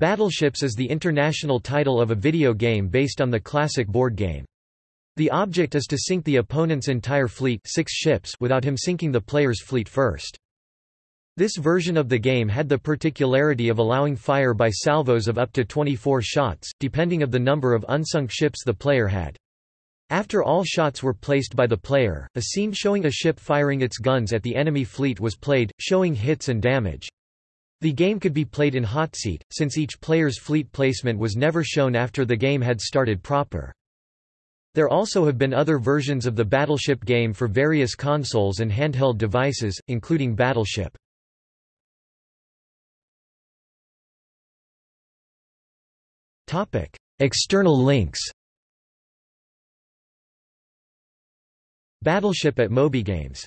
Battleships is the international title of a video game based on the classic board game. The object is to sink the opponent's entire fleet six ships without him sinking the player's fleet first. This version of the game had the particularity of allowing fire by salvos of up to 24 shots, depending of the number of unsunk ships the player had. After all shots were placed by the player, a scene showing a ship firing its guns at the enemy fleet was played, showing hits and damage. The game could be played in hot seat, since each player's fleet placement was never shown after the game had started proper. There also have been other versions of the Battleship game for various consoles and handheld devices, including Battleship. External links Battleship at MobyGames